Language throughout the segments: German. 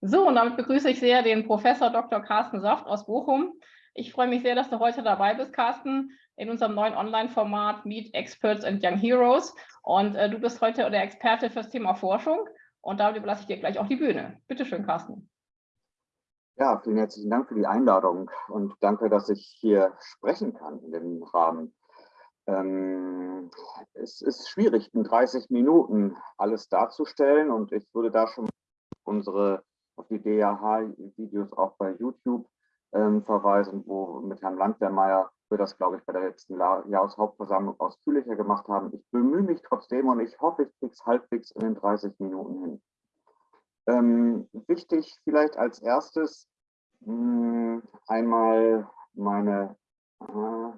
So, und damit begrüße ich sehr den Professor Dr. Carsten Soft aus Bochum. Ich freue mich sehr, dass du heute dabei bist, Carsten, in unserem neuen Online-Format Meet Experts and Young Heroes. Und äh, du bist heute der Experte fürs Thema Forschung. Und damit überlasse ich dir gleich auch die Bühne. Bitte schön, Carsten. Ja, vielen herzlichen Dank für die Einladung und danke, dass ich hier sprechen kann in dem Rahmen. Ähm, es ist schwierig, in 30 Minuten alles darzustellen und ich würde da schon unsere auf die DAH-Videos auch bei YouTube ähm, verweisen, wo mit Herrn Landwehrmeier wir das, glaube ich, bei der letzten Jahreshauptversammlung ausführlicher gemacht haben. Ich bemühe mich trotzdem und ich hoffe, ich kriege es halbwegs in den 30 Minuten hin. Ähm, wichtig vielleicht als erstes mh, hm, einmal meine, äh,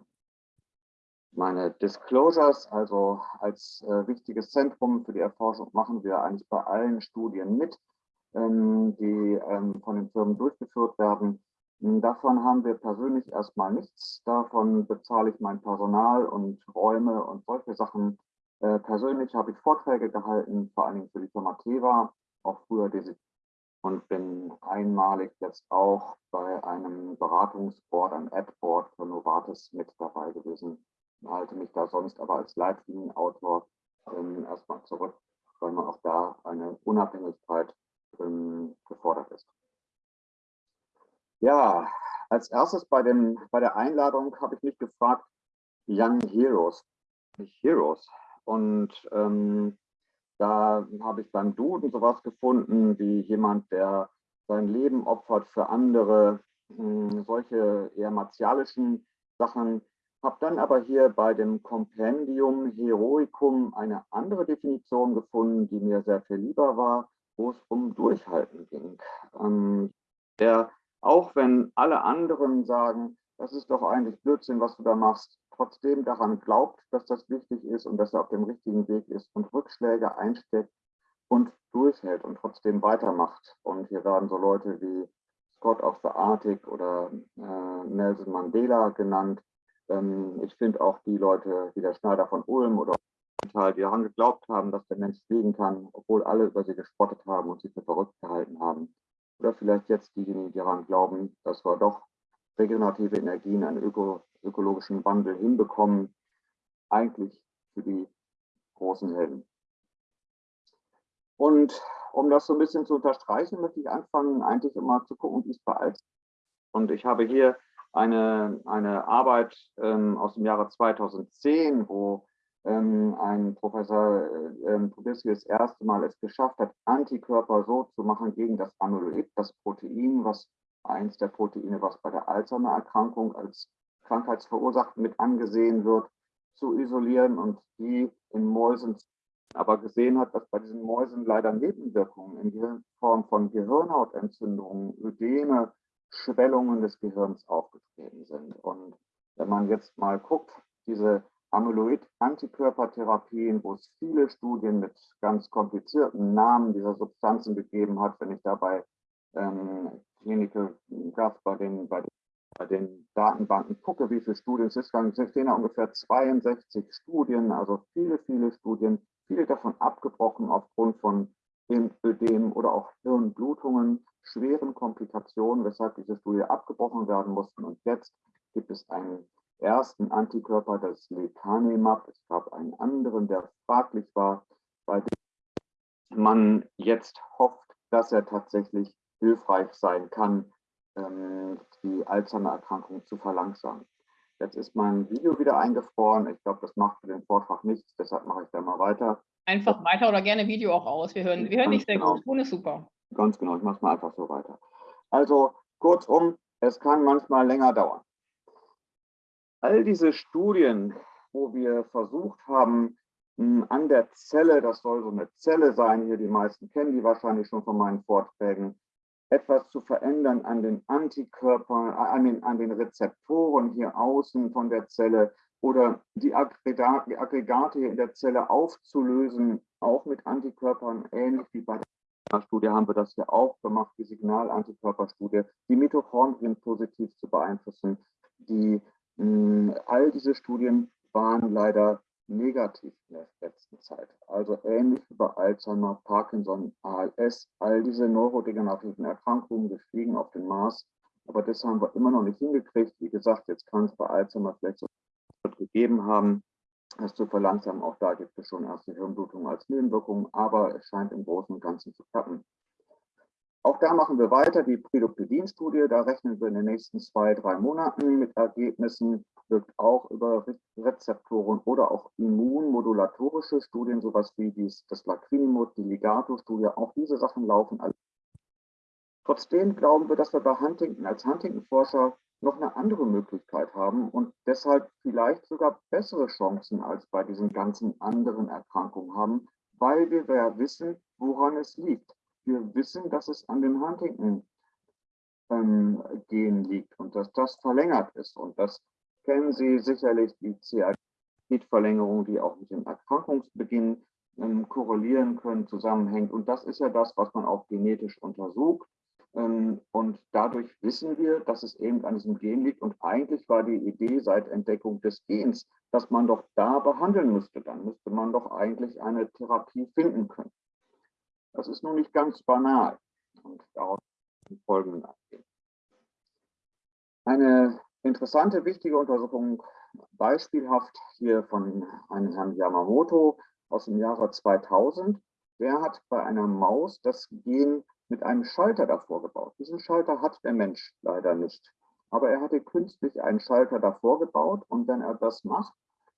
meine Disclosures, also als äh, wichtiges Zentrum für die Erforschung machen wir eigentlich bei allen Studien mit die ähm, von den Firmen durchgeführt werden. Hm, davon haben wir persönlich erstmal nichts. Davon bezahle ich mein Personal und Räume und solche Sachen. Äh, persönlich habe ich Vorträge gehalten, vor allen Dingen für die Firma Teva, auch früher diese und bin einmalig jetzt auch bei einem Beratungsboard, einem Ad-Board für Novartis mit dabei gewesen. Halte mich da sonst aber als Leitlinienautor ähm, erstmal zurück, weil man auch da eine Unabhängigkeit ähm, gefordert ist. Ja, als erstes bei, dem, bei der Einladung habe ich mich gefragt, Young Heroes, nicht Heroes. Und ähm, da habe ich beim Duden sowas gefunden, wie jemand, der sein Leben opfert für andere, hm, solche eher martialischen Sachen. Habe dann aber hier bei dem Kompendium Heroicum eine andere Definition gefunden, die mir sehr viel lieber war wo es um Durchhalten ging. Ähm, der, auch wenn alle anderen sagen, das ist doch eigentlich Blödsinn, was du da machst, trotzdem daran glaubt, dass das wichtig ist und dass er auf dem richtigen Weg ist und Rückschläge einsteckt und durchhält und trotzdem weitermacht. Und hier werden so Leute wie Scott of the Arctic oder äh, Nelson Mandela genannt. Ähm, ich finde auch die Leute wie der Schneider von Ulm oder Teil, die daran geglaubt haben, dass der Mensch fliegen kann, obwohl alle über sie gespottet haben und sie für verrückt gehalten haben. Oder vielleicht jetzt diejenigen, die daran glauben, dass wir doch regenerative Energien, einen öko ökologischen Wandel hinbekommen, eigentlich für die großen Helden. Und um das so ein bisschen zu unterstreichen, möchte ich anfangen, eigentlich immer zu gucken, wie es bei alt Und ich habe hier eine, eine Arbeit ähm, aus dem Jahre 2010, wo ähm, ein Professor äh, ähm, Trubisky das erste Mal es geschafft hat, Antikörper so zu machen gegen das Amyloid, das Protein, was eins der Proteine, was bei der Alzheimer-Erkrankung als krankheitsverursacht mit angesehen wird, zu isolieren und die in Mäusen aber gesehen hat, dass bei diesen Mäusen leider Nebenwirkungen in Form von Gehirnhautentzündungen, Ödeme, Schwellungen des Gehirns aufgetreten sind. Und wenn man jetzt mal guckt, diese Amyloid-Antikörpertherapien, wo es viele Studien mit ganz komplizierten Namen dieser Substanzen gegeben hat. Wenn ich dabei ähm, Clinical Graph bei den, bei, bei den Datenbanken gucke, wie viele Studien es ist, dann stehen da ungefähr 62 Studien, also viele, viele Studien, viele davon abgebrochen aufgrund von Ödem oder auch Hirnblutungen, schweren Komplikationen, weshalb diese Studie abgebrochen werden mussten. Und jetzt gibt es einen ersten Antikörper, das Lecanemab. Es gab einen anderen, der fraglich war, bei dem man jetzt hofft, dass er tatsächlich hilfreich sein kann, ähm, die Alzheimer-Erkrankung zu verlangsamen. Jetzt ist mein Video wieder eingefroren. Ich glaube, das macht für den Vortrag nichts, deshalb mache ich da mal weiter. Einfach weiter oder gerne Video auch aus. Wir hören, wir hören dich sehr genau. gut. Ton ist super. Ganz genau, ich mache es mal einfach so weiter. Also kurzum, es kann manchmal länger dauern all diese Studien, wo wir versucht haben, hm, an der Zelle, das soll so eine Zelle sein, hier die meisten kennen die wahrscheinlich schon von meinen Vorträgen, etwas zu verändern an den Antikörpern, äh, an den, an den Rezeptoren hier außen von der Zelle oder die Aggregate, hier in der Zelle aufzulösen, auch mit Antikörpern, ähnlich wie bei der Studie haben wir das hier auch gemacht, die Signalantikörperstudie, die Mitochondrien positiv zu beeinflussen, die all diese Studien waren leider negativ in der letzten Zeit. Also ähnlich wie bei Alzheimer, Parkinson, ALS, all diese neurodegenerativen Erkrankungen, wir fliegen auf den Mars, aber das haben wir immer noch nicht hingekriegt. Wie gesagt, jetzt kann es bei Alzheimer vielleicht so gegeben haben, das zu verlangsamen. Auch da gibt es schon erste Hirnblutungen als Nebenwirkung, aber es scheint im Großen und Ganzen zu klappen. Auch da machen wir weiter, die Pridopidin-Studie, da rechnen wir in den nächsten zwei, drei Monaten mit Ergebnissen, wirkt auch über Rezeptoren oder auch immunmodulatorische Studien, sowas wie dies, das Lacrinimod, die Ligato-Studie, auch diese Sachen laufen. Trotzdem glauben wir, dass wir bei Huntington als Huntington-Forscher noch eine andere Möglichkeit haben und deshalb vielleicht sogar bessere Chancen als bei diesen ganzen anderen Erkrankungen haben, weil wir ja wissen, woran es liegt wir wissen, dass es an den Huntington ähm, Gen liegt und dass das verlängert ist. Und das kennen Sie sicherlich, die CAG-Verlängerung, die auch mit dem Erkrankungsbeginn ähm, korrelieren können, zusammenhängt. Und das ist ja das, was man auch genetisch untersucht. Ähm, und dadurch wissen wir, dass es eben an diesem Gen liegt. Und eigentlich war die Idee seit Entdeckung des Gens, dass man doch da behandeln müsste. Dann müsste man doch eigentlich eine Therapie finden können. Das ist nun nicht ganz banal und darauf eingehen. Eine interessante, wichtige Untersuchung, beispielhaft hier von einem Herrn Yamamoto aus dem Jahre 2000. Der hat bei einer Maus das Gen mit einem Schalter davor gebaut. Diesen Schalter hat der Mensch leider nicht. Aber er hatte künstlich einen Schalter davor gebaut und wenn er das macht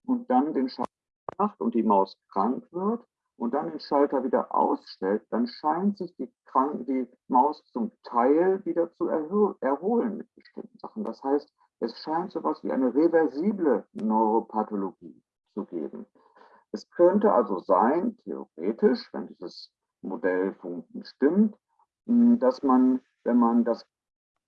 und dann den Schalter macht und die Maus krank wird, und dann den Schalter wieder ausstellt, dann scheint sich die, Krank die Maus zum Teil wieder zu erholen mit bestimmten Sachen. Das heißt, es scheint so etwas wie eine reversible Neuropathologie zu geben. Es könnte also sein, theoretisch, wenn dieses Modell stimmt, dass man, wenn man das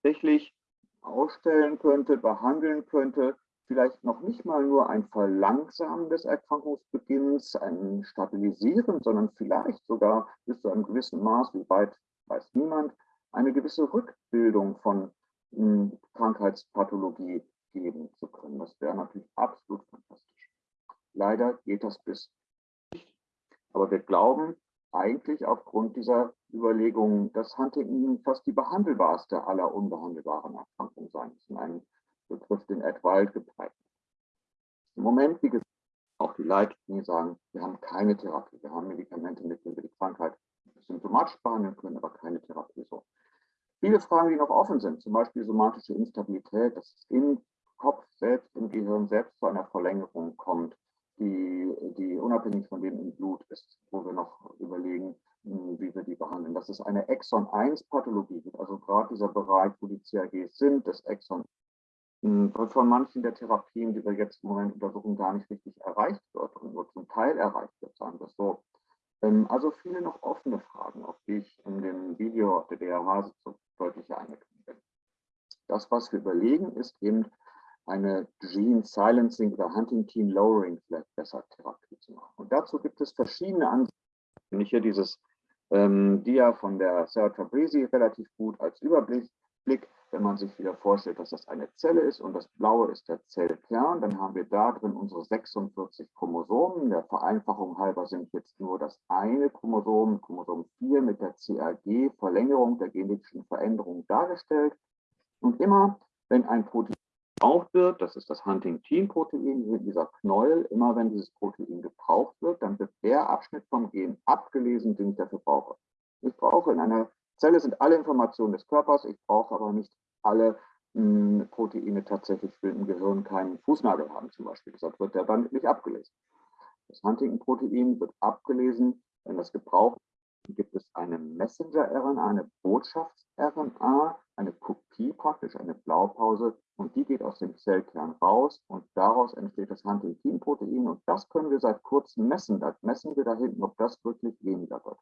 tatsächlich ausstellen könnte, behandeln könnte, vielleicht noch nicht mal nur ein Verlangsamen des Erkrankungsbeginns, ein Stabilisieren, sondern vielleicht sogar bis zu einem gewissen Maß, wie weit weiß niemand, eine gewisse Rückbildung von hm, Krankheitspathologie geben zu können. Das wäre natürlich absolut fantastisch. Leider geht das bis nicht. Aber wir glauben eigentlich aufgrund dieser Überlegungen, dass Huntington fast die behandelbarste aller unbehandelbaren Erkrankungen sein ist. Ein Begriff, den Ed Wild geprägt Im Moment, wie gesagt, auch die Leitlinien sagen, wir haben keine Therapie. Wir haben Medikamente, mit denen wir die Krankheit symptomatisch behandeln können, aber keine Therapie. So. Viele Fragen, die noch offen sind, zum Beispiel somatische Instabilität, dass es im Kopf selbst, im Gehirn selbst zu einer Verlängerung kommt, die, die unabhängig von dem im Blut ist, wo wir noch überlegen, hm, wie wir die behandeln. Das ist eine Exon-1-Pathologie, also gerade dieser Bereich, wo die CAGs sind, das Exon von manchen der Therapien, die wir jetzt im Moment untersuchen, gar nicht richtig erreicht wird und nur zum Teil erreicht wird, sagen wir es so. Ähm, also viele noch offene Fragen, auf die ich in dem Video auf der DRH so deutlich eingegangen bin. Das, was wir überlegen, ist eben eine Gene Silencing oder Huntington Lowering vielleicht besser Therapie zu machen. Und dazu gibt es verschiedene Ansätze. Wenn ich hier dieses ähm, Dia von der Sarah Tabrizi relativ gut als Überblick wenn man sich wieder vorstellt, dass das eine Zelle ist und das Blaue ist der Zellkern, dann haben wir da drin unsere 46 Chromosomen. Der Vereinfachung halber sind jetzt nur das eine Chromosom, Chromosom 4 mit der CAG, Verlängerung der genetischen Veränderung dargestellt. Und immer, wenn ein Protein gebraucht wird, das ist das Huntingtin-Protein, dieser Knäuel, immer wenn dieses Protein gebraucht wird, dann wird der Abschnitt vom Gen abgelesen, den ich dafür brauche. Ich brauche in einer Zelle sind alle Informationen des Körpers, ich brauche aber nicht alle mh, hm, Proteine tatsächlich im Gehirn keinen Fußnagel haben zum Beispiel. Deshalb wird der dann nicht abgelesen. Das Huntington-Protein wird abgelesen, wenn das gebraucht wird, gibt es eine Messenger-RNA, eine Botschafts-RNA, eine Kopie praktisch, eine Blaupause und die geht aus dem Zellkern raus und daraus entsteht das Huntington-Protein und das können wir seit kurzem messen. Da messen wir da hinten, ob das wirklich weniger wird.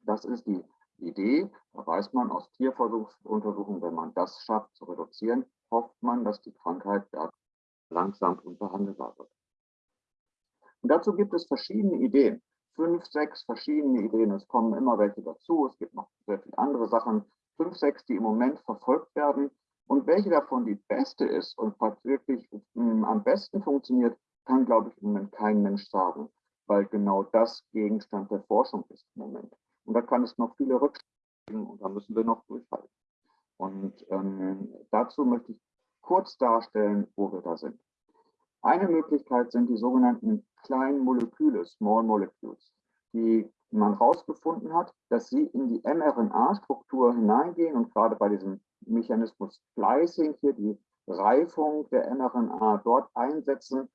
Das ist die Idee, da weiß man aus Tierversuchsuntersuchungen, wenn man das schafft zu reduzieren, hofft man, dass die Krankheit langsam unbehandelbar wird. Und dazu gibt es verschiedene Ideen. Fünf, sechs verschiedene Ideen. Es kommen immer welche dazu. Es gibt noch sehr viele andere Sachen. Fünf, sechs, die im Moment verfolgt werden. Und welche davon die beste ist und wirklich hm, am besten funktioniert, kann, glaube ich, im Moment kein Mensch sagen, weil genau das Gegenstand der Forschung ist im Moment. Und da kann es noch viele Rückschritte geben und da müssen wir noch durchhalten. Und ähm, dazu möchte ich kurz darstellen, wo wir da sind. Eine Möglichkeit sind die sogenannten kleinen Moleküle, Small Molecules, die man herausgefunden hat, dass sie in die mRNA-Struktur hineingehen und gerade bei diesem Mechanismus Splicing hier die Reifung der mRNA dort einsetzen,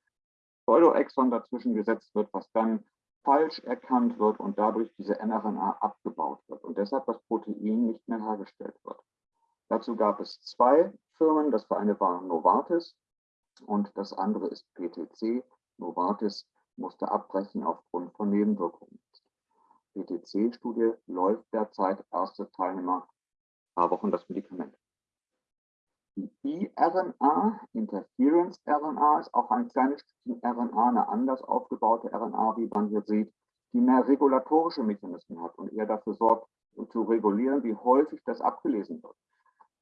Pseudoexon dazwischen gesetzt wird, was dann falsch erkannt wird und dadurch diese mRNA abgebaut wird und deshalb das Protein nicht mehr hergestellt wird. Dazu gab es zwei Firmen, das eine war Novartis und das andere ist PTC. Novartis musste abbrechen aufgrund von Nebenwirkungen. PTC-Studie läuft derzeit, erste Teilnehmer, paar Wochen das Medikament. Die iRNA, Interference-RNA, ist auch ein kleines Stückchen RNA, eine anders aufgebaute RNA, wie man hier sieht, die mehr regulatorische Mechanismen hat und eher dafür sorgt, zu regulieren, wie häufig das abgelesen wird.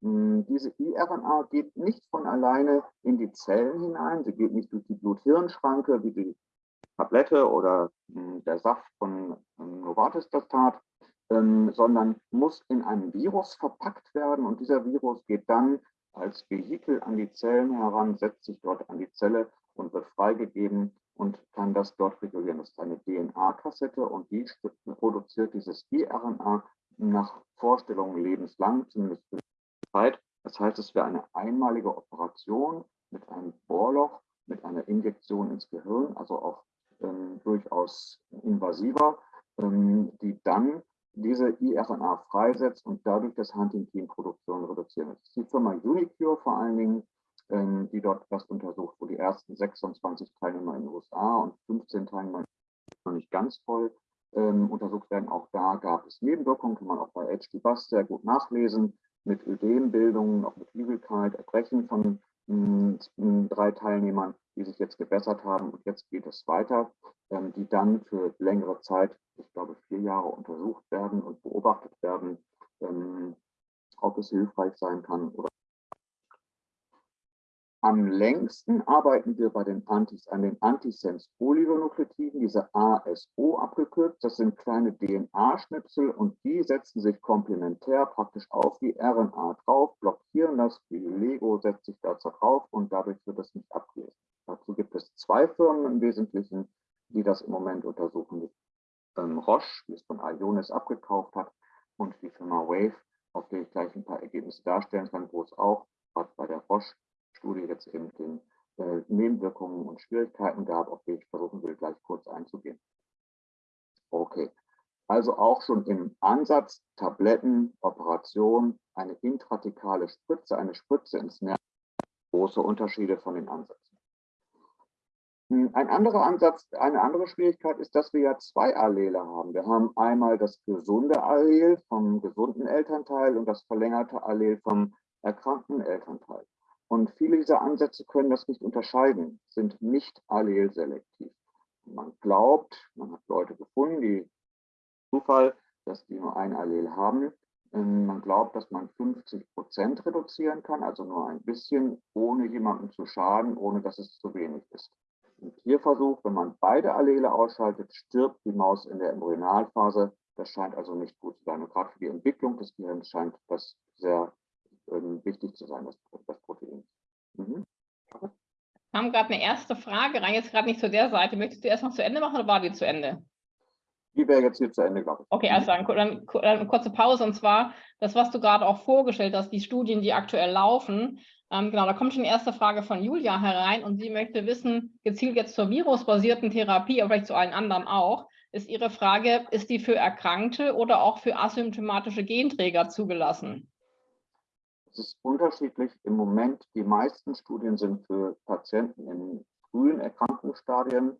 Hm, diese iRNA geht nicht von alleine in die Zellen hinein, sie geht nicht durch die Blut-Hirn-Schranke wie die Tablette oder hm, der Saft von ähm, Novartis das tat, ähm, sondern muss in einem Virus verpackt werden und dieser Virus geht dann als Vehikel an die Zellen heran, setzt sich dort an die Zelle und wird freigegeben und kann das dort regulieren. Das ist eine DNA-Kassette und die produziert dieses iRNA nach Vorstellung lebenslang, zumindest für die Zeit. Das heißt, es wäre eine einmalige Operation mit einem Bohrloch, mit einer Injektion ins Gehirn, also auch ähm, durchaus invasiver, ähm, die dann diese iRNA freisetzt und dadurch das Huntington-Produktion reduzieren. Das ist die Firma Unicure vor allen Dingen, ähm, die dort das untersucht, wo die ersten 26 Teilnehmer in den USA und 15 Teilnehmer noch nicht ganz voll ähm, untersucht werden. Auch da gab es Nebenwirkungen, kann man auch bei HD Bus sehr gut nachlesen, mit Ödembildungen, auch mit Übelkeit, Erbrechen von mh, hm, drei Teilnehmern, die sich jetzt gebessert haben. Und jetzt geht es weiter, ähm, die dann für längere Zeit ich glaube, vier Jahre untersucht werden und beobachtet werden, ähm, ob es hilfreich sein kann oder am längsten arbeiten wir bei den Antis an den Antisense-Oligonukleotiden, diese ASO abgekürzt. Das sind kleine DNA-Schnipsel und die setzen sich komplementär praktisch auf die RNA drauf, blockieren das, wie Lego setzt sich da drauf und dadurch wird es nicht abgelesen. Dazu gibt es zwei Firmen im Wesentlichen, die das im Moment untersuchen. Ähm, Roche, die es von Ionis abgekauft hat, und die Firma Wave, auf der ich gleich ein paar Ergebnisse darstellen kann, wo es auch gerade bei der Roche-Studie jetzt eben den äh, Nebenwirkungen und Schwierigkeiten gab, auf die ich versuchen will, gleich kurz einzugehen. Okay, also auch schon im Ansatz Tabletten, Operation, eine intratikale Spritze, eine Spritze ins Nerv, große Unterschiede von den Ansätzen. Hm, ein anderer Ansatz, eine andere Schwierigkeit ist, dass wir ja zwei Allele haben. Wir haben einmal das gesunde Allel vom gesunden Elternteil und das verlängerte Allel vom erkrankten Elternteil. Und viele dieser Ansätze können das nicht unterscheiden, sind nicht allelselektiv. Man glaubt, man hat Leute gefunden, die Zufall, dass die nur ein Allel haben. Ähm, man glaubt, dass man 50 Prozent reduzieren kann, also nur ein bisschen, ohne jemandem zu schaden, ohne dass es zu wenig ist. Im Tierversuch, wenn man beide Allele ausschaltet, stirbt die Maus in der Embryonalphase. Das scheint also nicht gut zu sein. Und gerade für die Entwicklung des Gehirns scheint das sehr ähm, wichtig zu sein, das, das Protein. Mhm. Wir haben gerade eine erste Frage rein, jetzt gerade nicht zu der Seite. Möchtest du erst noch zu Ende machen oder war die zu Ende? Die wäre jetzt hier zu Ende, glaube ich. Okay, also dann, dann, dann eine kurze Pause. Und zwar das, was du gerade auch vorgestellt hast, die Studien, die aktuell laufen. Ähm, genau, da kommt schon die erste Frage von Julia herein und sie möchte wissen, gezielt jetzt zur virusbasierten Therapie, aber vielleicht zu allen anderen auch, ist ihre Frage, ist die für Erkrankte oder auch für asymptomatische Genträger zugelassen? Es ist unterschiedlich. Im Moment, die meisten Studien sind für Patienten in frühen Erkrankungsstadien.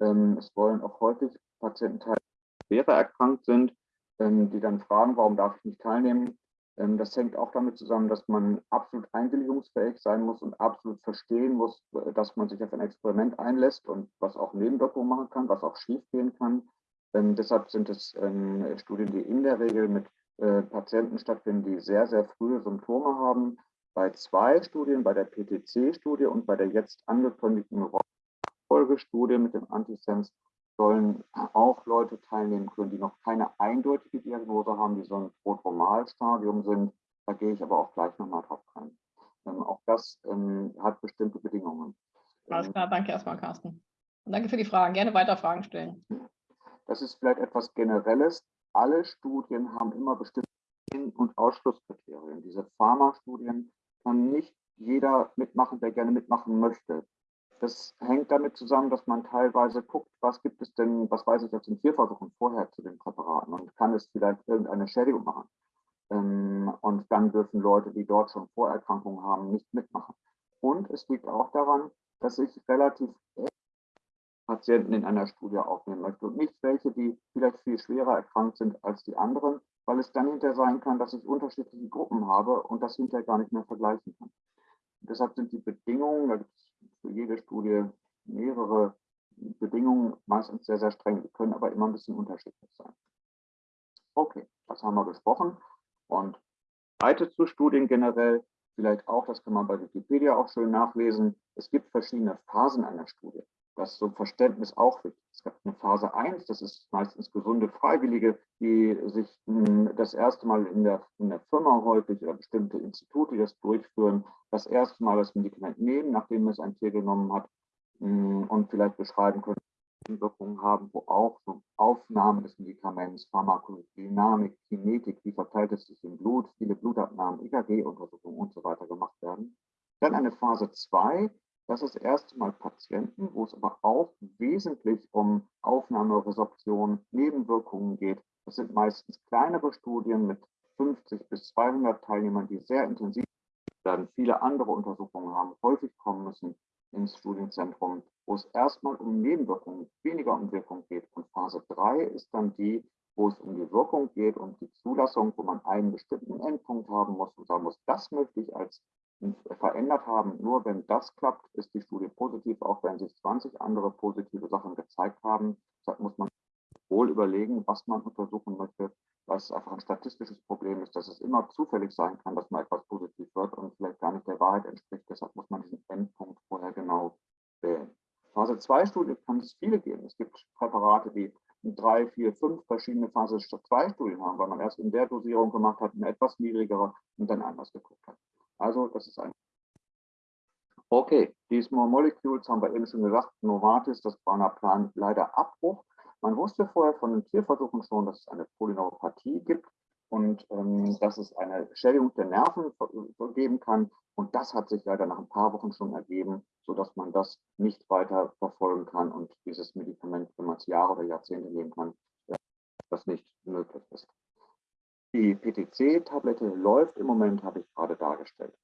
Ähm, es wollen auch häufig Patienten teilnehmen, die schwerer erkrankt sind, ähm, die dann fragen, warum darf ich nicht teilnehmen? Ähm, das hängt auch damit zusammen, dass man absolut einwilligungsfähig sein muss und absolut verstehen muss, äh, dass man sich auf ein Experiment einlässt und was auch Nebenwirkungen machen kann, was auch schiefgehen kann. Ähm, deshalb sind es ähm, Studien, die in der Regel mit äh, Patienten stattfinden, die sehr, sehr frühe Symptome haben. Bei zwei Studien, bei der PTC-Studie und bei der jetzt angekündigten Folgestudie mit dem Antisens, sollen auch Leute teilnehmen können, die noch keine eindeutige Diagnose haben, die so ein Prodromalstadium sind. Da gehe ich aber auch gleich nochmal drauf ein. Ähm, auch das ähm, hat bestimmte Bedingungen. Alles klar, danke erstmal, Carsten. Und danke für die Fragen. Gerne weiter Fragen stellen. Das ist vielleicht etwas Generelles. Alle Studien haben immer bestimmte In- und Ausschlusskriterien. Diese Pharma-Studien kann nicht jeder mitmachen, der gerne mitmachen möchte. Das hängt damit zusammen, dass man teilweise guckt, was gibt es denn, was weiß ich jetzt in Tierversuchen vorher zu den Präparaten und kann es vielleicht irgendeine Schädigung machen. Ähm, und dann dürfen Leute, die dort schon Vorerkrankungen haben, nicht mitmachen. Und es liegt auch daran, dass ich relativ Patienten in einer Studie aufnehmen möchte und nicht welche, die vielleicht viel schwerer erkrankt sind als die anderen, weil es dann hinterher sein kann, dass ich unterschiedliche Gruppen habe und das hinterher gar nicht mehr vergleichen kann. Deshalb sind die Bedingungen, da gibt es für jede Studie mehrere Bedingungen, meistens sehr, sehr streng. Können aber immer ein bisschen unterschiedlich sein. Okay, das haben wir besprochen. Und weiter zu Studien generell, vielleicht auch, das kann man bei Wikipedia auch schön nachlesen. Es gibt verschiedene Phasen einer Studie. Das ist so Verständnis auch wichtig. Es gibt eine Phase 1, das ist meistens gesunde Freiwillige, die sich hm, das erste Mal in der, in der Firma häufig oder bestimmte Institute, die das durchführen, das erste Mal das Medikament nehmen, nachdem es ein Tier genommen hat hm, und vielleicht beschreiben können, Wirkungen haben, wo auch so Aufnahme des Medikaments, Pharmakodynamik, Kinetik, wie verteilt es sich im Blut, viele Blutabnahmen, EKG-Untersuchungen und so weiter gemacht werden. Dann eine Phase 2, das ist erst einmal Patienten, wo es aber auch wesentlich um Aufnahme, Resorption, Nebenwirkungen geht. Das sind meistens kleinere Studien mit 50 bis 200 Teilnehmern, die sehr intensiv werden, viele andere Untersuchungen haben, häufig kommen müssen ins Studienzentrum, wo es erstmal um Nebenwirkungen, weniger um Wirkung geht. Und Phase 3 ist dann die, wo es um die Wirkung geht und die Zulassung, wo man einen bestimmten Endpunkt haben muss und sagen muss, das möchte ich als verändert haben. Nur wenn das klappt, ist die Studie positiv, auch wenn sich 20 andere positive Sachen gezeigt haben. Deshalb muss man wohl überlegen, was man untersuchen möchte, was einfach ein statistisches Problem ist, dass es immer zufällig sein kann, dass mal etwas positiv wird und vielleicht gar nicht der Wahrheit entspricht. Deshalb muss man diesen Endpunkt vorher genau wählen. Phase 2 Studie kann es viele geben. Es gibt Präparate, die drei, vier, fünf verschiedene Phase 2 Studien haben, weil man erst in der Dosierung gemacht hat, eine etwas niedrigere und dann anders geguckt hat. Also das ist ein. Okay, die Small Molecules haben wir eben schon gesagt, Novartis, das war Plan leider Abbruch. Man wusste vorher von den Tierversuchen schon, dass es eine Polyneuropathie gibt und ähm, dass es eine Schädigung der Nerven geben kann. Und das hat sich leider nach ein paar Wochen schon ergeben, sodass man das nicht weiter verfolgen kann und dieses Medikament, wenn man es Jahre oder Jahrzehnte nehmen kann, das nicht möglich ist. Die PTC-Tablette läuft im Moment, habe ich gerade dargestellt.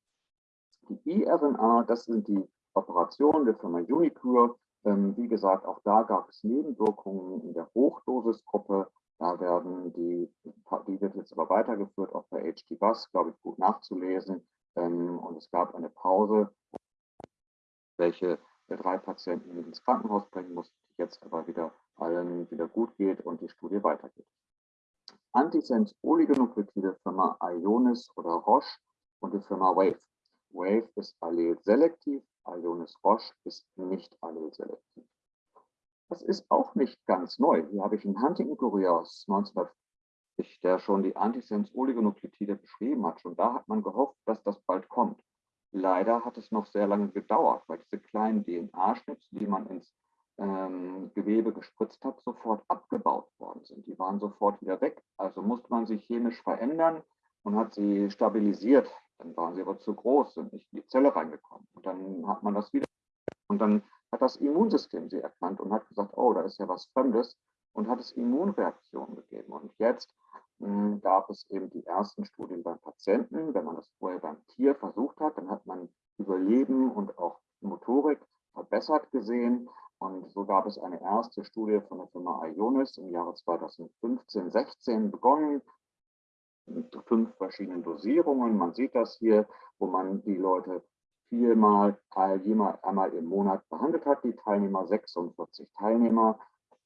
Die iRNA, das sind die Operationen der Firma Unicure. Ähm, wie gesagt, auch da gab es Nebenwirkungen in der Hochdosisgruppe. Da werden die, die wird jetzt aber weitergeführt, auch bei HD Bus, glaube ich, gut nachzulesen. Ähm, und es gab eine Pause, welche drei Patienten ins Krankenhaus bringen musste, jetzt aber wieder allen wieder gut geht und die Studie weitergeht. Antisense Oligonuklotide Firma Ionis oder Roche und die Firma Wave. Wave ist allelselektiv, Ionis Roche ist nicht allelselektiv. Das ist auch nicht ganz neu. Hier habe ich einen Huntington Courier aus 1950, der schon die Antisense Oligonuklotide beschrieben hat. Schon da hat man gehofft, dass das bald kommt. Leider hat es noch sehr lange gedauert, weil diese kleinen DNA-Schnipsel, die man ins ähm, Gewebe gespritzt hat, sofort abgebaut worden sind. Die waren sofort wieder weg. Also musste man sich chemisch verändern und hat sie stabilisiert. Dann waren sie aber zu groß und nicht in die Zelle reingekommen. Und dann hat man das wieder. Und dann hat das Immunsystem sie erkannt und hat gesagt, oh, da ist ja was Fremdes und hat es Immunreaktionen gegeben. Und jetzt mh, hm, gab es eben die ersten Studien beim Patienten. Wenn man das vorher beim Tier versucht hat, dann hat man Überleben und auch Motorik verbessert gesehen. Und so gab es eine erste Studie von der Firma Ionis im Jahre 2015, 16 begonnen, mit fünf verschiedenen Dosierungen. Man sieht das hier, wo man die Leute viermal, einmal im Monat behandelt hat, die Teilnehmer, 46 Teilnehmer,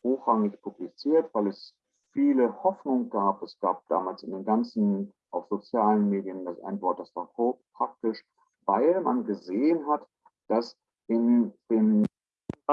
hochrangig publiziert, weil es viele Hoffnung gab. Es gab damals in den ganzen, auf sozialen Medien, das ein Wort, das war praktisch, weil man gesehen hat, dass in dem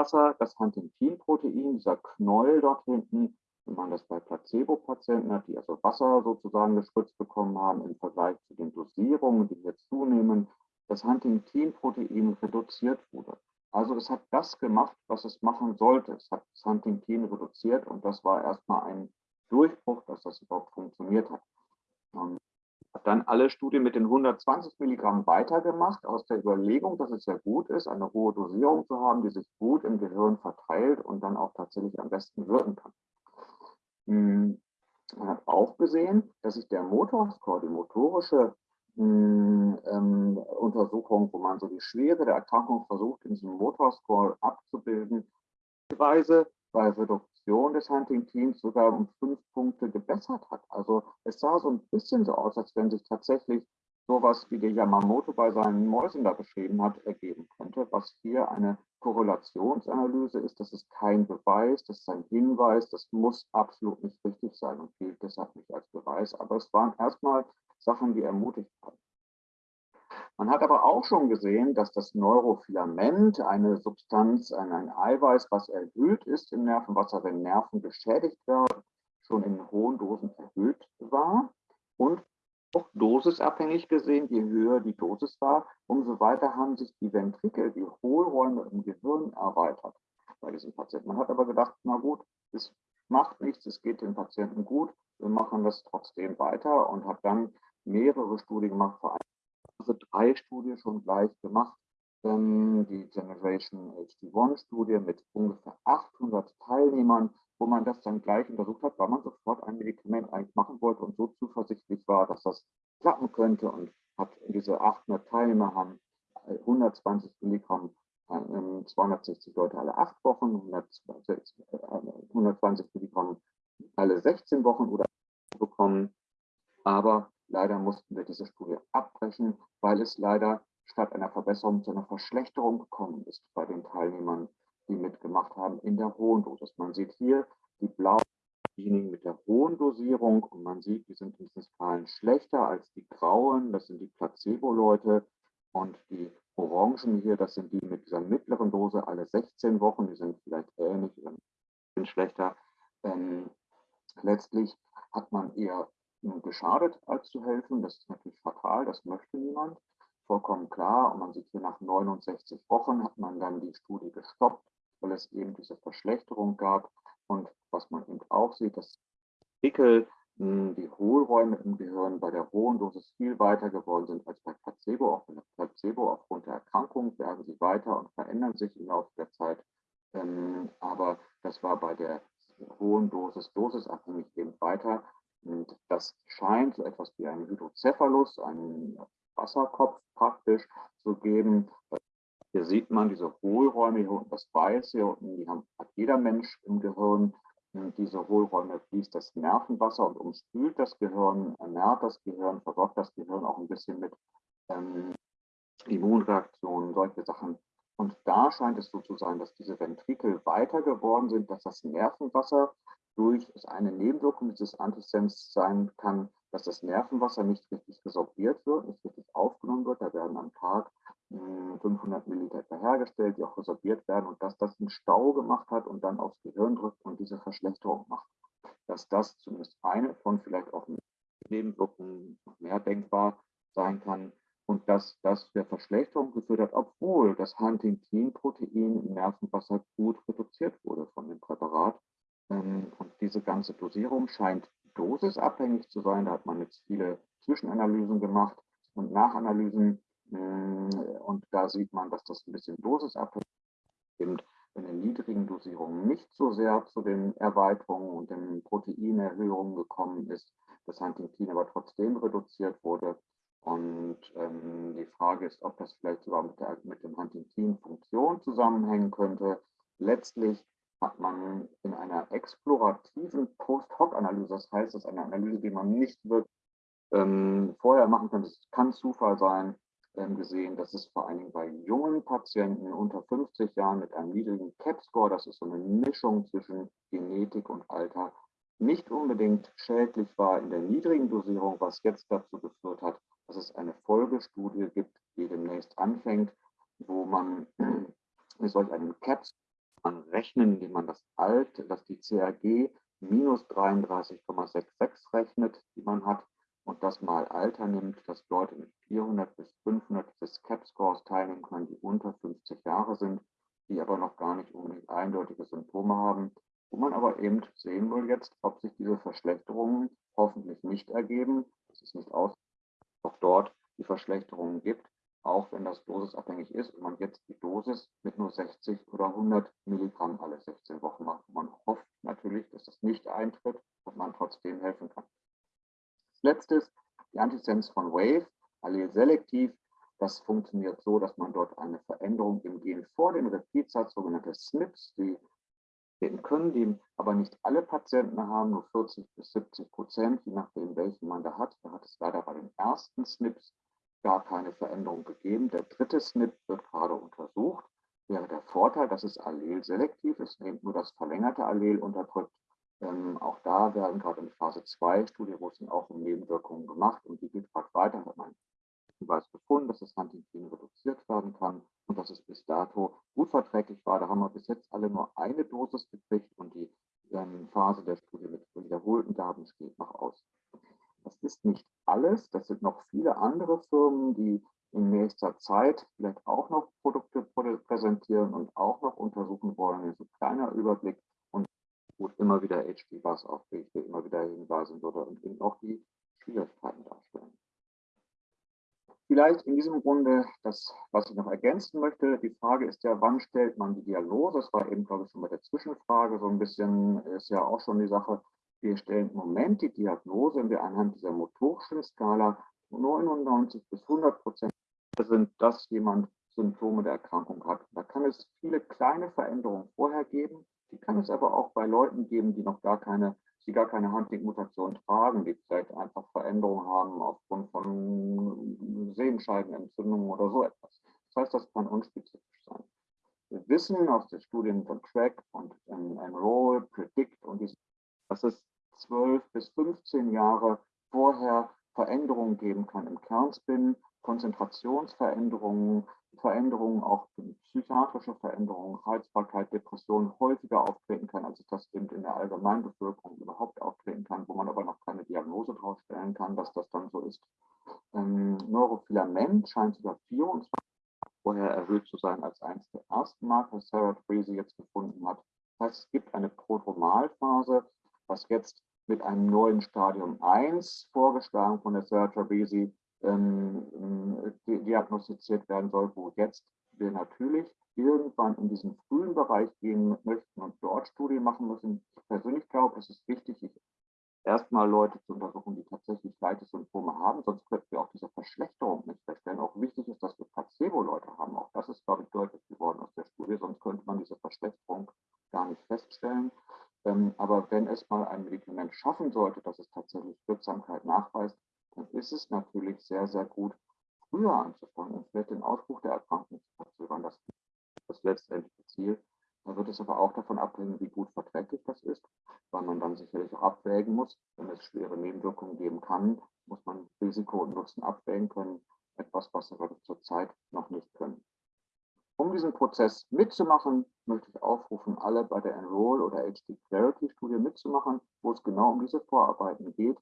Wasser das Huntingtin-Protein, dieser Knäuel dort hinten, wenn man das bei Placebo-Patienten hat, die also Wasser sozusagen gespritzt bekommen haben, im Vergleich zu den Dosierungen, die hier zunehmen, das Huntingtin-Protein reduziert wurde. Also es hat das gemacht, was es machen sollte. Es hat das Huntingtin reduziert und das war erstmal ein Durchbruch, dass das überhaupt funktioniert hat. Habe dann alle Studien mit den 120 Milligramm weitergemacht, aus der Überlegung, dass es sehr gut ist, eine hohe Dosierung zu haben, die sich gut im Gehirn verteilt und dann auch tatsächlich am besten wirken kann. Hm, man hat auch gesehen, dass sich der Motorscore, die motorische hm, ähm, Untersuchung, wo man so die Schwere der Erkrankung versucht, in diesem Motorscore abzubilden, Weise bei Reduktion des Huntingtins sogar um fünf Punkte gebessert hat. Also es sah so ein bisschen so aus, als wenn sich tatsächlich sowas, wie der Yamamoto bei seinen Mäusen da beschrieben hat, ergeben könnte. Was hier eine Korrelationsanalyse ist, das ist kein Beweis, das ist ein Hinweis, das muss absolut nicht richtig sein und gilt deshalb nicht als Beweis. Aber es waren erstmal Sachen, die ermutigt haben. Man hat aber auch schon gesehen, dass das Neurofilament, eine Substanz, ein, Eiweiß, was erhöht ist im Nervenwasser, wenn Nerven geschädigt werden, schon in hohen Dosen erhöht war und auch dosisabhängig gesehen, je höher die Dosis war, umso weiter haben sich die Ventrikel, die Hohlräume im Gehirn erweitert bei diesem Patienten. Man hat aber gedacht, na gut, es macht nichts, es geht dem Patienten gut, wir machen das trotzdem weiter und hat dann mehrere Studien gemacht, vor allem Phase 3 Studie schon gleich gemacht, ähm, die Generation HD1-Studie mit ungefähr 800 Teilnehmern, wo man das dann gleich untersucht hat, weil man sofort ein Medikament eigentlich machen wollte und so zuversichtlich war, dass das klappen könnte und hat diese 800 Teilnehmer haben 120 Milligramm 260 Leute alle acht Wochen, 120 Milligramm alle 16 Wochen oder bekommen. Aber leider mussten wir diese Studie abbrechen, weil es leider statt einer Verbesserung zu einer Verschlechterung gekommen ist bei den Teilnehmern, die mitgemacht haben in der hohen Dosis. Man sieht hier die blauen diejenigen mit der hohen Dosierung und man sieht, die sind in diesen Skalen schlechter als die grauen, das sind die Placebo-Leute und die orangen hier, das sind die mit dieser mittleren Dose alle 16 Wochen, die sind vielleicht ähnlich sind schlechter. Ähm, letztlich hat man eher geschadet, als zu helfen. Das ist natürlich fatal, das möchte niemand. Vollkommen klar. Und man sieht hier nach 69 Wochen hat man dann die Studie gestoppt, weil es eben diese Verschlechterung gab. Und was man eben auch sieht, dass Pickel, hm, die Hohlräume im Gehirn bei der hohen Dosis viel weiter geworden sind als bei Placebo. Auch bei Placebo aufgrund der Erkrankung werden sie weiter und verändern sich im Laufe der Zeit. Ähm, aber das war bei der hohen Dosis dosisabhängig eben weiter. Und das scheint so etwas wie ein Hydrocephalus, einen Wasserkopf praktisch zu geben. Hier sieht man diese Hohlräume, hier unten das Weiße, hier unten, die hat jeder Mensch im Gehirn. Und diese Hohlräume fließt das Nervenwasser und umspült das Gehirn, ernährt das Gehirn, versorgt das Gehirn auch ein bisschen mit ähm, Immunreaktionen, solche Sachen. Und da scheint es so zu sein, dass diese Ventrikel weiter geworden sind, dass das Nervenwasser durch eine Nebenwirkung dieses Antisens sein kann, dass das Nervenwasser nicht richtig resorbiert wird, nicht richtig aufgenommen wird. Da werden am Tag 500 hm, Milliliter hergestellt, die auch resorbiert werden und dass das einen Stau gemacht hat und dann aufs Gehirn drückt und diese Verschlechterung macht. Dass das zumindest eine von vielleicht auch Nebenwirkungen mehr denkbar sein kann und dass das der Verschlechterung geführt hat, obwohl das Huntingtin-Protein im Nervenwasser gut reduziert wurde von dem Präparat. Ähm, und diese ganze Dosierung scheint dosisabhängig zu sein. Da hat man jetzt viele Zwischenanalysen gemacht und Nachanalysen. Mm, und da sieht man, dass das ein bisschen dosisabhängig ist. In den niedrigen Dosierungen nicht so sehr zu den Erweiterungen und den Proteinerhöhungen gekommen ist, das Huntingtin aber trotzdem reduziert wurde. Und ähm, die Frage ist, ob das vielleicht sogar mit, der, mit dem Huntingtin-Funktion zusammenhängen könnte. Letztlich hat man in einer explorativen Post-Hoc-Analyse, das heißt, das ist eine Analyse, die man nicht wirklich ähm, vorher machen kann, das kann Zufall sein, ähm, gesehen, dass es vor allen Dingen bei jungen Patienten unter 50 Jahren mit einem niedrigen CAP-Score, das ist so eine Mischung zwischen Genetik und Alter, nicht unbedingt schädlich war in der niedrigen Dosierung, was jetzt dazu geführt hat, dass es eine Folgestudie gibt, die demnächst anfängt, wo man mit solch einem CAPS man rechnen, indem man das Alt, dass die CAG minus 33,66 rechnet, die man hat, und das mal Alter nimmt, dass Leute mit 400 bis 500 des CAP-Scores teilnehmen können, die unter 50 Jahre sind, die aber noch gar nicht unbedingt eindeutige Symptome haben, wo man aber eben sehen will jetzt, ob sich diese Verschlechterungen hoffentlich nicht ergeben, das ist nicht aus, auch dort die Verschlechterungen gibt, auch wenn das dosisabhängig ist und man jetzt die Dosis mit nur 60 oder 100 Milligramm alle 16 Wochen macht. Man hofft natürlich, dass das nicht eintritt und man trotzdem helfen kann. Als letztes die Antisens von Wave, allelselektiv. Das funktioniert so, dass man dort eine Veränderung im Gen vor den Repeats hat, sogenannte SNPs, die treten können, die aber nicht alle Patienten haben, nur 40 bis 70 Prozent, je nachdem, welchen man da hat. Da hat es leider bei den ersten SNPs gar keine Veränderung gegeben. Der dritte SNP wird gerade untersucht. Wäre der Vorteil, dass es allelselektiv ist, nimmt nur das verlängerte Allel unterdrückt. Ähm, auch da werden gerade in Phase 2 Studien, wo es auch um Nebenwirkungen gemacht und die geht gerade weiter, hat man Hinweis gefunden, dass das Huntington reduziert werden kann und dass es bis dato gut verträglich war. Da haben wir bis jetzt alle nur eine Dosis gekriegt und die ähm, Phase der Studie mit wiederholten Gaben steht noch aus. Das ist nicht alles. Das sind noch viele andere Firmen, die in nächster Zeit vielleicht auch noch Produkte präsentieren und auch noch untersuchen wollen. Das ist ein kleiner Überblick und gut immer wieder HD was auf ich immer wieder hinweisen würde und eben auch die Schwierigkeiten darstellen. Vielleicht in diesem Runde das, was ich noch ergänzen möchte. Die Frage ist ja, wann stellt man die Diagnose? Das war eben, glaube ich, schon bei der Zwischenfrage so ein bisschen, ist ja auch schon die Sache, wir stellen im Moment die Diagnose, wenn wir anhand dieser motorischen Skala 99 bis 100 Prozent sind, dass jemand Symptome der Erkrankung hat. Da kann es viele kleine Veränderungen vorher geben. Die kann es aber auch bei Leuten geben, die noch gar keine, die gar keine Hunting-Mutation tragen, die vielleicht einfach Veränderungen haben aufgrund von Sehenscheidenentzündungen oder so etwas. Das heißt, das kann unspezifisch sein. Wir wissen aus den Studien von Track und Enroll, Predict und diese, dass es 12 bis 15 Jahre vorher Veränderungen geben kann im Kernspin, Konzentrationsveränderungen, Veränderungen, auch psychiatrische Veränderungen, Reizbarkeit, Depression häufiger auftreten kann, als das eben in der Allgemeinbevölkerung überhaupt auftreten kann, wo man aber noch keine Diagnose drauf stellen kann, dass das dann so ist. Ähm, Neurofilament scheint sogar 24 vorher erhöht zu sein als eines der ersten Marker, Sarah Treasy jetzt gefunden hat. Das heißt, es gibt eine Prodromalphase, was jetzt mit einem neuen Stadium 1 vorgeschlagen von der Sergio Besi ähm, diagnostiziert werden soll, wo jetzt wir natürlich irgendwann in diesen frühen Bereich gehen möchten und dort Studien machen müssen. Ich persönlich glaube, es ist wichtig, erstmal Leute zu untersuchen, die tatsächlich leichte Symptome haben, sonst könnten wir auch diese Verschlechterung nicht feststellen. Auch wichtig ist, dass wir Placebo-Leute haben. Auch das ist, glaube ich, deutlich geworden aus der Studie, sonst könnte man diese Verschlechterung gar nicht feststellen. Aber wenn es mal ein Medikament schaffen sollte, dass es tatsächlich Wirksamkeit nachweist, dann ist es natürlich sehr, sehr gut, früher anzufangen und vielleicht den Ausbruch der Erkrankung zu verzögern. Das ist das letztendliche Ziel. Da wird es aber auch davon abhängen, wie gut verträglich das ist, weil man dann sicherlich auch abwägen muss. Wenn es schwere Nebenwirkungen geben kann, muss man Risiko und Nutzen abwägen können. Etwas, was wir zurzeit noch nicht können. Um diesen Prozess mitzumachen, möchte alle bei der Enroll oder HD Clarity Studie mitzumachen, wo es genau um diese Vorarbeiten geht,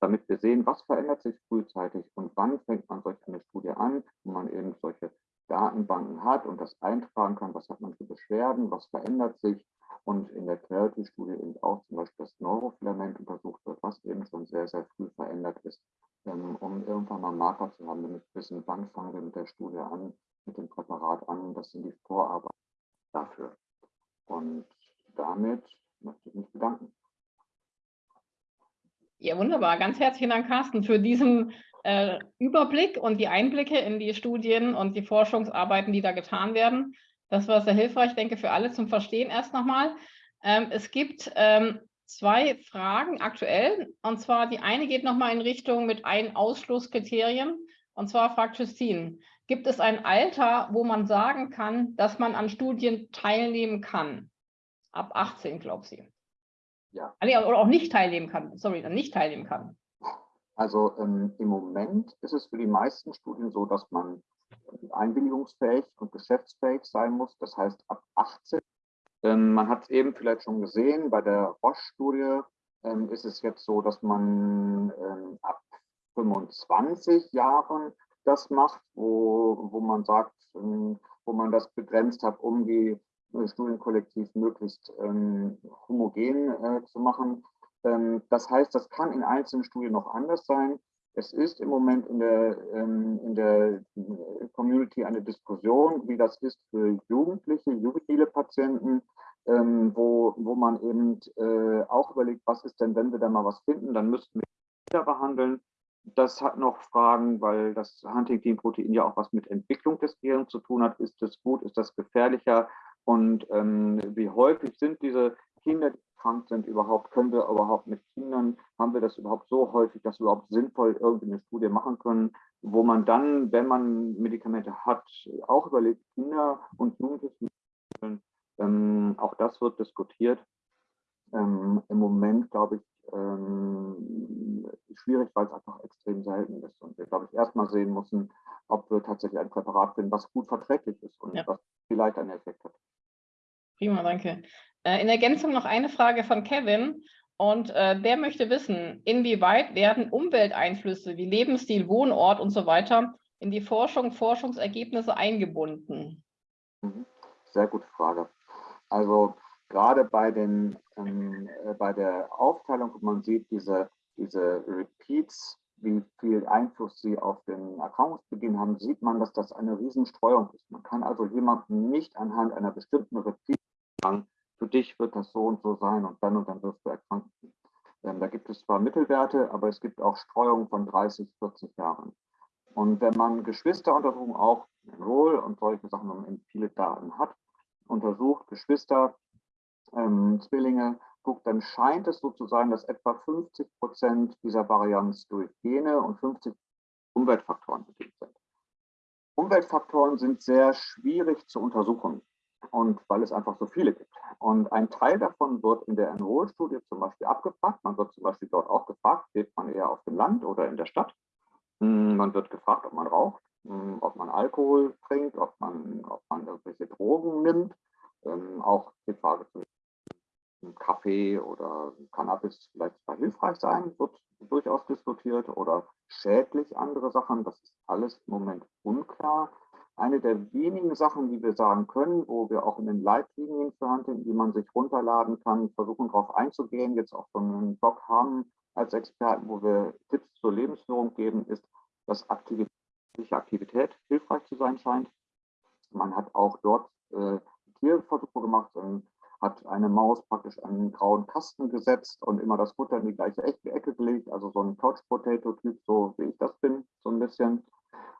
damit wir sehen, was verändert sich frühzeitig und wann fängt man solch eine Studie an, wo man eben solche Datenbanken hat und das eintragen kann, was hat man für Beschwerden, was verändert sich und in der Clarity-Studie eben auch zum Beispiel das Neurofilament untersucht wird, was eben schon sehr, sehr früh verändert ist, ähm, um irgendwann mal Marker zu haben, damit wir wissen, wann fangen wir mit der Studie an, mit dem Präparat an. Das sind die Vorarbeiten dafür. Und damit möchte ich mich bedanken. Ja, wunderbar. Ganz herzlichen Dank, Carsten, für diesen äh, Überblick und die Einblicke in die Studien und die Forschungsarbeiten, die da getan werden. Das war sehr hilfreich, denke für alle zum Verstehen erst nochmal. Ähm, es gibt ähm, zwei Fragen aktuell. Und zwar die eine geht nochmal in Richtung mit ein Ausschlusskriterien. Und zwar fragt Justine, Gibt es ein Alter, wo man sagen kann, dass man an Studien teilnehmen kann? Ab 18, glaubt sie. Ja. Ah, oder auch nicht teilnehmen kann, sorry, dann nicht teilnehmen kann. Also ähm, im Moment ist es für die meisten Studien so, dass man einwilligungsfähig und geschäftsfähig sein muss. Das heißt ab 18. Ähm, man hat es eben vielleicht schon gesehen, bei der Roche-Studie ähm, ist es jetzt so, dass man ähm, ab 25 Jahren das macht, wo, wo man sagt, ähm, wo man das begrenzt hat, um die Studienkollektiv möglichst ähm, homogen äh, zu machen. Ähm, das heißt, das kann in einzelnen Studien noch anders sein. Es ist im Moment in der, ähm, in der Community eine Diskussion, wie das ist für Jugendliche, jugendliche Patienten, ähm, wo, wo man eben äh, auch überlegt, was ist denn, wenn wir da mal was finden, dann müssten wir wieder behandeln. Das hat noch Fragen, weil das Huntingtin-Protein ja auch was mit Entwicklung des Gehirns zu tun hat. Ist das gut? Ist das gefährlicher? Und ähm, wie häufig sind diese Kinder, die krank sind, überhaupt? Können wir überhaupt mit Kindern, haben wir das überhaupt so häufig, dass wir überhaupt sinnvoll irgendwie eine Studie machen können, wo man dann, wenn man Medikamente hat, auch überlegt, Kinder und Jugendliche, ähm, auch das wird diskutiert. Ähm, Im Moment, glaube ich, ähm, schwierig, weil es einfach extrem selten ist. Und wir, glaube ich, erstmal sehen müssen, ob wir tatsächlich ein Präparat finden, was gut verträglich ist und ja. was vielleicht einen Effekt hat. Prima, danke. Äh, in Ergänzung noch eine Frage von Kevin. Und äh, der möchte wissen, inwieweit werden Umwelteinflüsse wie Lebensstil, Wohnort und so weiter in die Forschung, Forschungsergebnisse eingebunden? Mhm. Sehr gute Frage. Also gerade bei, den, ähm, äh, bei der Aufteilung, wo man sieht, diese, diese Repeats, wie viel Einfluss sie auf den Erkrankungsbeginn haben, sieht man, dass das eine Riesenstreuung ist. Man kann also jemanden nicht anhand einer bestimmten Repeat sagen, für dich wird das so und so sein und dann und dann wirst du erkranken. Ähm, da gibt es zwar Mittelwerte, aber es gibt auch Streuungen von 30, 40 Jahren. Und wenn man Geschwisteruntersuchungen auch Roll und solche Sachen, wenn man viele Daten hat, untersucht, Geschwister, ähm, Zwillinge, guckt, dann scheint es so zu sein, dass etwa 50 Prozent dieser Varianz durch Gene und 50 Umweltfaktoren bedingt sind. Umweltfaktoren sind sehr schwierig zu untersuchen und weil es einfach so viele gibt. Und ein Teil davon wird in der Enroll-Studie zum Beispiel abgefragt. Man wird zum Beispiel dort auch gefragt, lebt man eher auf dem Land oder in der Stadt. Hm, man wird gefragt, ob man raucht, hm, ob man Alkohol trinkt, ob man, ob man irgendwelche Drogen nimmt. Ähm, auch die Frage zu Kaffee oder Cannabis vielleicht zwar hilfreich sein, wird durchaus diskutiert oder schädlich andere Sachen. Das ist alles im Moment unklar. Eine der wenigen Sachen, die wir sagen können, wo wir auch in den Leitlinien für Hunting, die man sich runterladen kann, versuchen darauf einzugehen, jetzt auch so einen Blog haben als Experten, wo wir Tipps zur Lebensführung geben, ist, dass Aktivität, Aktivität hilfreich zu sein scheint. Man hat auch dort äh, Tierversuche gemacht, und hat eine Maus praktisch einen grauen Kasten gesetzt und immer das Futter in die gleiche Ecke gelegt, also so ein Couch-Potato-Typ, so wie ich das bin, so ein bisschen.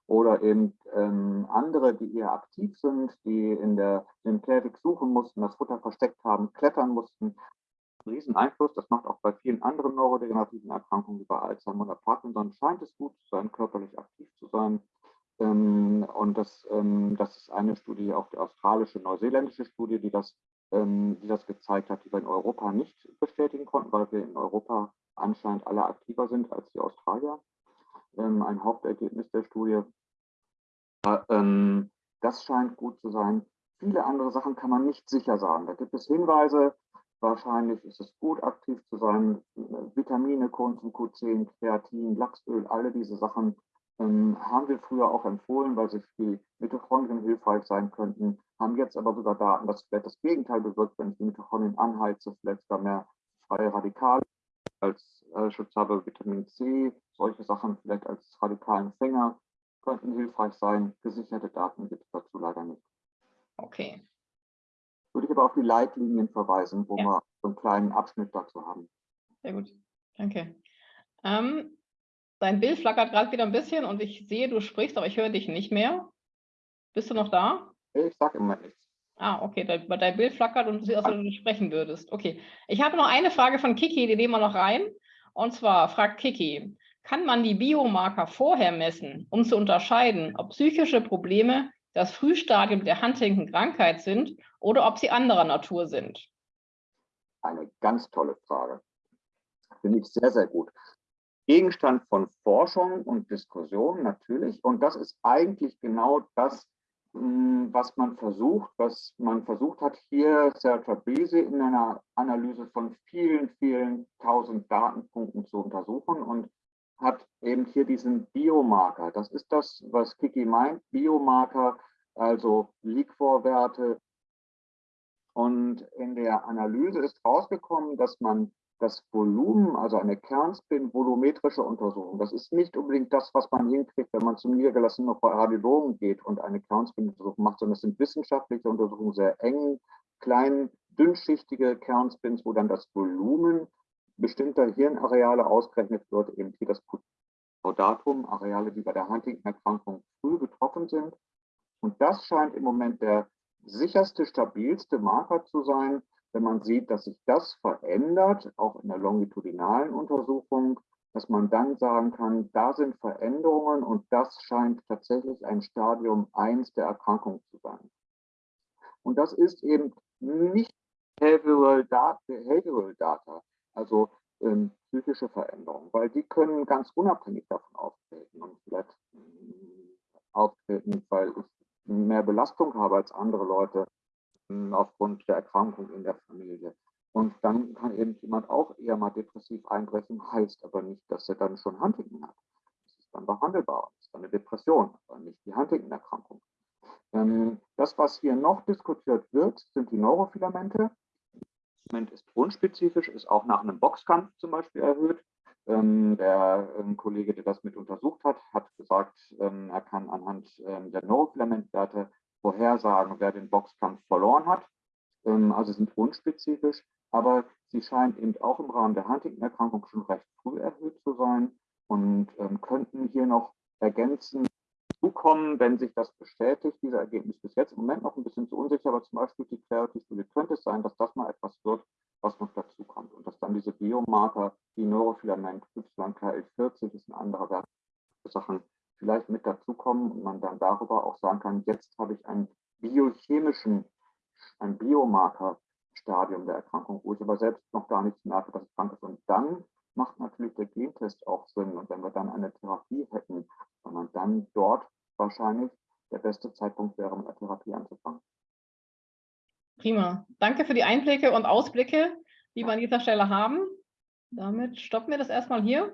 Oder eben ähm, andere, die eher aktiv sind, die in der Synthetik suchen mussten, das Futter versteckt haben, klettern mussten. Riesen Einfluss, das macht auch bei vielen anderen neurodegenerativen Erkrankungen wie bei Alzheimer oder Parkinson, scheint es gut zu sein, körperlich aktiv zu sein. Ähm, und das, ähm, das ist eine Studie, auch die australische, neuseeländische Studie, die das ähm, die das gezeigt hat, die wir in Europa nicht bestätigen konnten, weil wir in Europa anscheinend alle aktiver sind als die Australier. Ähm, ein Hauptergebnis der Studie. Ähm, das scheint gut zu sein. Viele andere Sachen kann man nicht sicher sagen. Da gibt es Hinweise, wahrscheinlich ist es gut, aktiv zu sein. Vitamine, Coenzym Q10, Kreatin, Lachsöl, alle diese Sachen ähm, haben wir früher auch empfohlen, weil sie für die Mitochondrien hilfreich sein könnten, haben jetzt aber sogar Daten, dass vielleicht das Gegenteil bewirkt, wenn ich die Mitochondrien anheize, vielleicht sogar mehr freie Radikale als äh, Schutzhabe Vitamin C, solche Sachen vielleicht als radikalen Fänger könnten hilfreich sein. Gesicherte Daten gibt es dazu leider nicht. Okay. Würde ich aber auf die Leitlinien verweisen, wo ja. wir so einen kleinen Abschnitt dazu haben. Sehr gut, danke. Ähm, Dein Bild flackert gerade wieder ein bisschen und ich sehe, du sprichst, aber ich höre dich nicht mehr. Bist du noch da? Ich sage immer nichts. Ah, okay, dein, dein Bild flackert und du siehst, als wenn du sprechen würdest. Okay, ich habe noch eine Frage von Kiki, die nehmen wir noch rein. Und zwar fragt Kiki, kann man die Biomarker vorher messen, um zu unterscheiden, ob psychische Probleme das Frühstadium der Huntington-Krankheit sind oder ob sie anderer Natur sind? eine ganz tolle Frage. Finde ich sehr, sehr gut. Gegenstand von Forschung und Diskussion natürlich. Und das ist eigentlich genau das, was man versucht, was man versucht hat, hier Serra Bese in einer Analyse von vielen, vielen tausend Datenpunkten zu untersuchen und hat eben hier diesen Biomarker. Das ist das, was Kiki meint, Biomarker, also Liquorwerte. Und in der Analyse ist rausgekommen, dass man das Volumen, also eine Kernspin-volumetrische Untersuchung, das ist nicht unbedingt das, was man hinkriegt, wenn man zum niedergelassenen Radiologen geht und eine Kernspin-Untersuchung macht, sondern es sind wissenschaftliche Untersuchungen, sehr eng, klein, dünnschichtige Kernspins, wo dann das Volumen bestimmter Hirnareale ausgerechnet wird, eben hier das Datum, Areale, die bei der Huntington-Erkrankung früh betroffen sind. Und das scheint im Moment der sicherste, stabilste Marker zu sein, wenn man sieht, dass sich das verändert, auch in der longitudinalen Untersuchung, dass man dann sagen kann, da sind Veränderungen und das scheint tatsächlich ein Stadium 1 der Erkrankung zu sein. Und das ist eben nicht Behavioral Data, Behavioral Data also ähm, psychische Veränderungen, weil die können ganz unabhängig davon auftreten und vielleicht äh, auftreten, weil ich mehr Belastung habe als andere Leute aufgrund der Erkrankung in der Familie. Und dann kann eben jemand auch eher mal depressiv einbrechen, heißt aber nicht, dass er dann schon Huntington hat. Das ist dann behandelbar, das ist dann eine Depression, aber nicht die Huntington-Erkrankung. Ähm, das, was hier noch diskutiert wird, sind die Neurofilamente. Das ist unspezifisch, ist auch nach einem Boxkampf zum Beispiel erhöht. Ähm, der ähm, Kollege, der das mit untersucht hat, hat gesagt, ähm, er kann anhand ähm, der Neurofilamentwerte vorhersagen, wer den Boxkampf verloren hat. Ähm, also sind unspezifisch, aber sie scheint eben auch im Rahmen der Huntington-Erkrankung schon recht früh erhöht zu sein und ähm, könnten hier noch ergänzen zukommen, wenn sich das bestätigt. Dieser Ergebnis bis jetzt im Moment noch ein bisschen zu unsicher, aber zum Beispiel die Clarity-Studie könnte es sein, dass das mal etwas wird, was noch dazu kommt und dass dann diese Biomarker, die Neurofilament YKL40 ist ein anderer Wert, Sachen vielleicht mit dazukommen und man dann darüber auch sagen kann, jetzt habe ich einen biochemischen, ein Biomarker-Stadium der Erkrankung, wo ich aber selbst noch gar nichts merke, dass es krank ist. Und dann macht natürlich der Gentest auch Sinn. Und wenn wir dann eine Therapie hätten, wenn man dann dort wahrscheinlich der beste Zeitpunkt wäre, mit der Therapie anzufangen. Prima. Danke für die Einblicke und Ausblicke, die wir an dieser Stelle haben. Damit stoppen wir das erstmal hier.